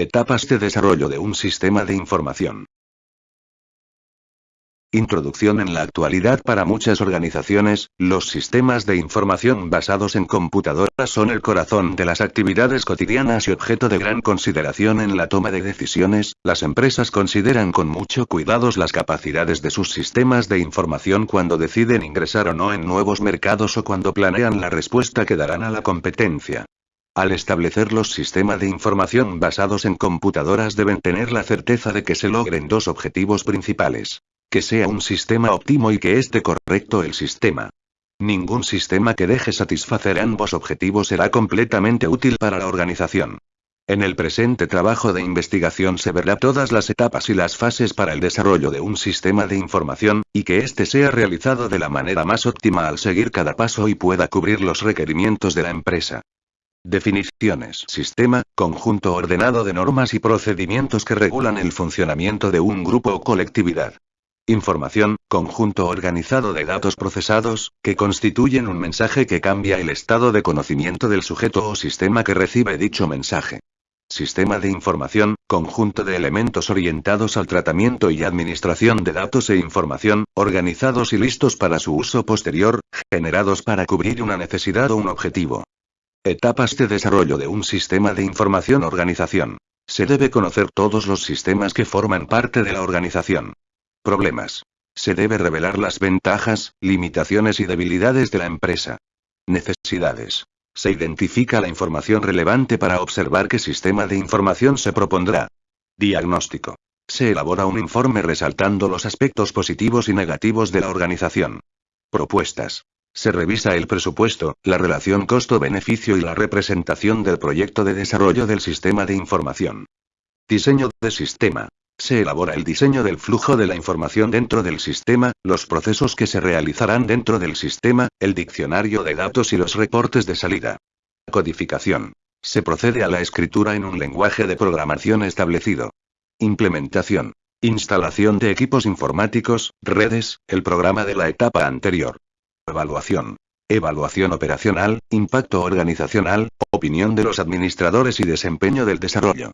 Etapas de desarrollo de un sistema de información. Introducción en la actualidad para muchas organizaciones, los sistemas de información basados en computadoras son el corazón de las actividades cotidianas y objeto de gran consideración en la toma de decisiones. Las empresas consideran con mucho cuidado las capacidades de sus sistemas de información cuando deciden ingresar o no en nuevos mercados o cuando planean la respuesta que darán a la competencia. Al establecer los sistemas de información basados en computadoras deben tener la certeza de que se logren dos objetivos principales que sea un sistema óptimo y que esté correcto el sistema. Ningún sistema que deje satisfacer ambos objetivos será completamente útil para la organización. En el presente trabajo de investigación se verá todas las etapas y las fases para el desarrollo de un sistema de información, y que éste sea realizado de la manera más óptima al seguir cada paso y pueda cubrir los requerimientos de la empresa. Definiciones. Sistema, conjunto ordenado de normas y procedimientos que regulan el funcionamiento de un grupo o colectividad. Información, conjunto organizado de datos procesados, que constituyen un mensaje que cambia el estado de conocimiento del sujeto o sistema que recibe dicho mensaje. Sistema de información, conjunto de elementos orientados al tratamiento y administración de datos e información, organizados y listos para su uso posterior, generados para cubrir una necesidad o un objetivo. Etapas de desarrollo de un sistema de información organización. Se debe conocer todos los sistemas que forman parte de la organización. Problemas. Se debe revelar las ventajas, limitaciones y debilidades de la empresa. Necesidades. Se identifica la información relevante para observar qué sistema de información se propondrá. Diagnóstico. Se elabora un informe resaltando los aspectos positivos y negativos de la organización. Propuestas. Se revisa el presupuesto, la relación costo-beneficio y la representación del proyecto de desarrollo del sistema de información. Diseño de sistema. Se elabora el diseño del flujo de la información dentro del sistema, los procesos que se realizarán dentro del sistema, el diccionario de datos y los reportes de salida. Codificación. Se procede a la escritura en un lenguaje de programación establecido. Implementación. Instalación de equipos informáticos, redes, el programa de la etapa anterior. Evaluación. Evaluación operacional, impacto organizacional, opinión de los administradores y desempeño del desarrollo.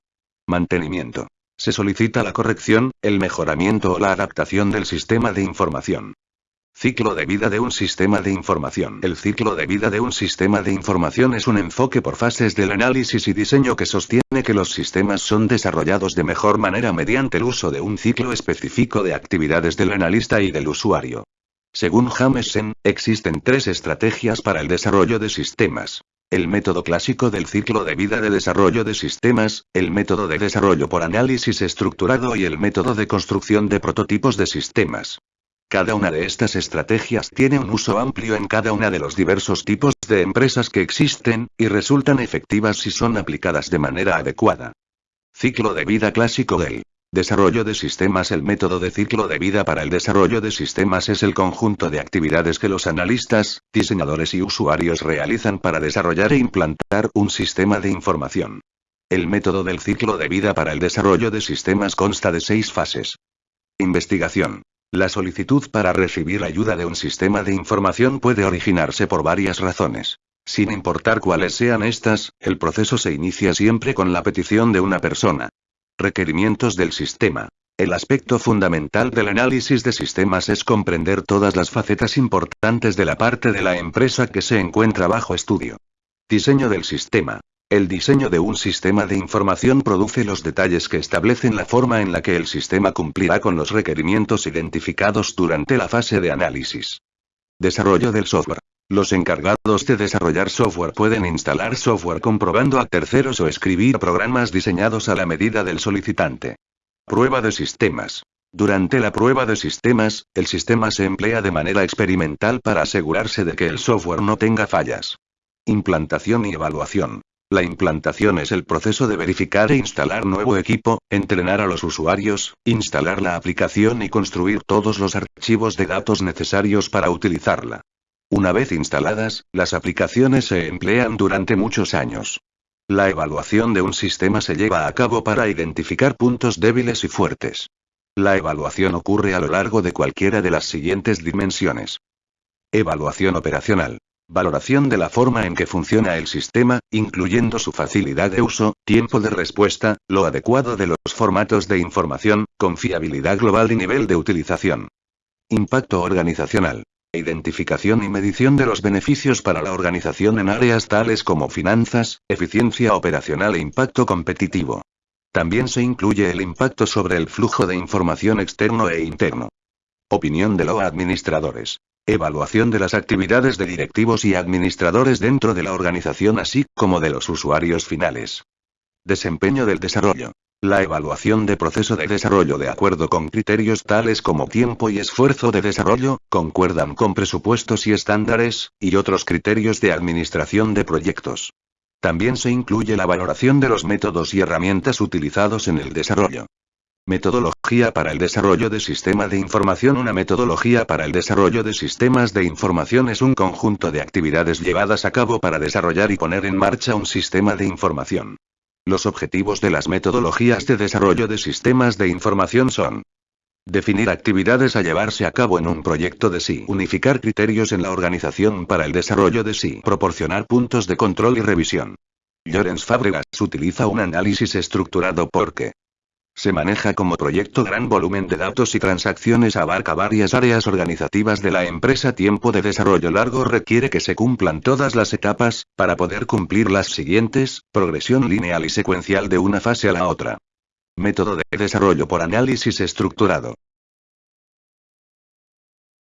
Mantenimiento. Se solicita la corrección, el mejoramiento o la adaptación del sistema de información. Ciclo de vida de un sistema de información. El ciclo de vida de un sistema de información es un enfoque por fases del análisis y diseño que sostiene que los sistemas son desarrollados de mejor manera mediante el uso de un ciclo específico de actividades del analista y del usuario. Según Jameson, existen tres estrategias para el desarrollo de sistemas. El método clásico del ciclo de vida de desarrollo de sistemas, el método de desarrollo por análisis estructurado y el método de construcción de prototipos de sistemas. Cada una de estas estrategias tiene un uso amplio en cada una de los diversos tipos de empresas que existen, y resultan efectivas si son aplicadas de manera adecuada. Ciclo de vida clásico del Desarrollo de sistemas El método de ciclo de vida para el desarrollo de sistemas es el conjunto de actividades que los analistas, diseñadores y usuarios realizan para desarrollar e implantar un sistema de información. El método del ciclo de vida para el desarrollo de sistemas consta de seis fases. Investigación. La solicitud para recibir ayuda de un sistema de información puede originarse por varias razones. Sin importar cuáles sean estas, el proceso se inicia siempre con la petición de una persona. Requerimientos del sistema. El aspecto fundamental del análisis de sistemas es comprender todas las facetas importantes de la parte de la empresa que se encuentra bajo estudio. Diseño del sistema. El diseño de un sistema de información produce los detalles que establecen la forma en la que el sistema cumplirá con los requerimientos identificados durante la fase de análisis. Desarrollo del software. Los encargados de desarrollar software pueden instalar software comprobando a terceros o escribir programas diseñados a la medida del solicitante. Prueba de sistemas. Durante la prueba de sistemas, el sistema se emplea de manera experimental para asegurarse de que el software no tenga fallas. Implantación y evaluación. La implantación es el proceso de verificar e instalar nuevo equipo, entrenar a los usuarios, instalar la aplicación y construir todos los archivos de datos necesarios para utilizarla. Una vez instaladas, las aplicaciones se emplean durante muchos años. La evaluación de un sistema se lleva a cabo para identificar puntos débiles y fuertes. La evaluación ocurre a lo largo de cualquiera de las siguientes dimensiones. Evaluación operacional. Valoración de la forma en que funciona el sistema, incluyendo su facilidad de uso, tiempo de respuesta, lo adecuado de los formatos de información, confiabilidad global y nivel de utilización. Impacto organizacional. Identificación y medición de los beneficios para la organización en áreas tales como finanzas, eficiencia operacional e impacto competitivo. También se incluye el impacto sobre el flujo de información externo e interno. Opinión de los administradores. Evaluación de las actividades de directivos y administradores dentro de la organización así como de los usuarios finales. Desempeño del desarrollo. La evaluación de proceso de desarrollo de acuerdo con criterios tales como tiempo y esfuerzo de desarrollo, concuerdan con presupuestos y estándares, y otros criterios de administración de proyectos. También se incluye la valoración de los métodos y herramientas utilizados en el desarrollo. Metodología para el desarrollo de sistema de información Una metodología para el desarrollo de sistemas de información es un conjunto de actividades llevadas a cabo para desarrollar y poner en marcha un sistema de información. Los objetivos de las metodologías de desarrollo de sistemas de información son Definir actividades a llevarse a cabo en un proyecto de sí. Unificar criterios en la organización para el desarrollo de sí. Proporcionar puntos de control y revisión. Llorens Fábregas utiliza un análisis estructurado porque se maneja como proyecto gran volumen de datos y transacciones abarca varias áreas organizativas de la empresa. Tiempo de desarrollo largo requiere que se cumplan todas las etapas, para poder cumplir las siguientes, progresión lineal y secuencial de una fase a la otra. Método de desarrollo por análisis estructurado.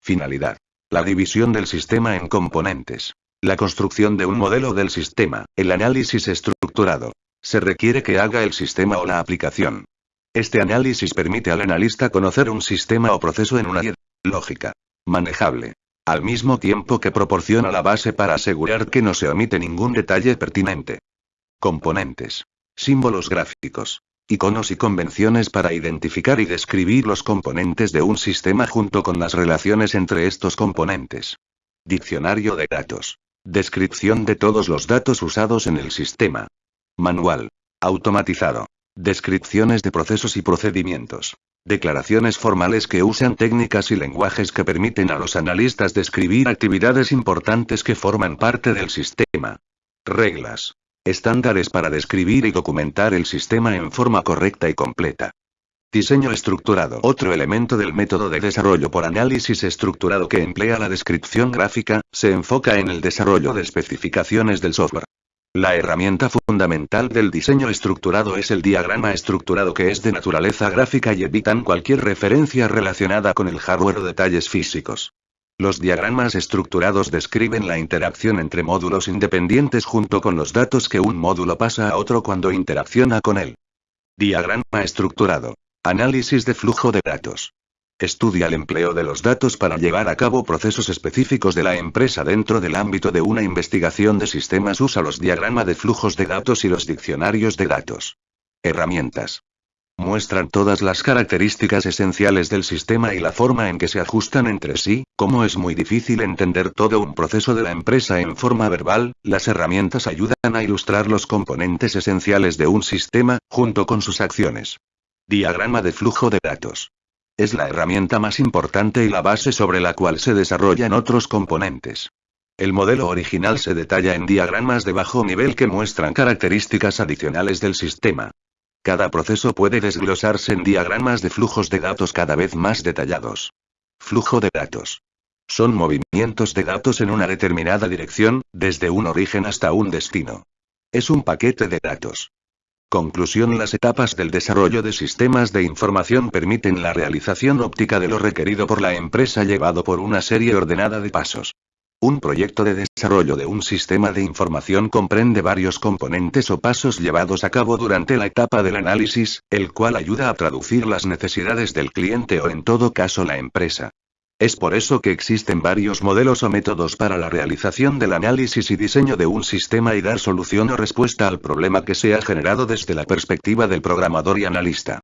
Finalidad. La división del sistema en componentes. La construcción de un modelo del sistema, el análisis estructurado. Se requiere que haga el sistema o la aplicación. Este análisis permite al analista conocer un sistema o proceso en una lógica manejable. Al mismo tiempo que proporciona la base para asegurar que no se omite ningún detalle pertinente. Componentes. Símbolos gráficos. Iconos y convenciones para identificar y describir los componentes de un sistema junto con las relaciones entre estos componentes. Diccionario de datos. Descripción de todos los datos usados en el sistema. Manual. Automatizado. Descripciones de procesos y procedimientos. Declaraciones formales que usan técnicas y lenguajes que permiten a los analistas describir actividades importantes que forman parte del sistema. Reglas. Estándares para describir y documentar el sistema en forma correcta y completa. Diseño estructurado. Otro elemento del método de desarrollo por análisis estructurado que emplea la descripción gráfica, se enfoca en el desarrollo de especificaciones del software. La herramienta fundamental del diseño estructurado es el diagrama estructurado que es de naturaleza gráfica y evitan cualquier referencia relacionada con el hardware o detalles físicos. Los diagramas estructurados describen la interacción entre módulos independientes junto con los datos que un módulo pasa a otro cuando interacciona con él. Diagrama estructurado. Análisis de flujo de datos. Estudia el empleo de los datos para llevar a cabo procesos específicos de la empresa dentro del ámbito de una investigación de sistemas. Usa los diagramas de flujos de datos y los diccionarios de datos. Herramientas. Muestran todas las características esenciales del sistema y la forma en que se ajustan entre sí, como es muy difícil entender todo un proceso de la empresa en forma verbal, las herramientas ayudan a ilustrar los componentes esenciales de un sistema, junto con sus acciones. Diagrama de flujo de datos. Es la herramienta más importante y la base sobre la cual se desarrollan otros componentes. El modelo original se detalla en diagramas de bajo nivel que muestran características adicionales del sistema. Cada proceso puede desglosarse en diagramas de flujos de datos cada vez más detallados. Flujo de datos. Son movimientos de datos en una determinada dirección, desde un origen hasta un destino. Es un paquete de datos. Conclusión Las etapas del desarrollo de sistemas de información permiten la realización óptica de lo requerido por la empresa llevado por una serie ordenada de pasos. Un proyecto de desarrollo de un sistema de información comprende varios componentes o pasos llevados a cabo durante la etapa del análisis, el cual ayuda a traducir las necesidades del cliente o en todo caso la empresa. Es por eso que existen varios modelos o métodos para la realización del análisis y diseño de un sistema y dar solución o respuesta al problema que se ha generado desde la perspectiva del programador y analista.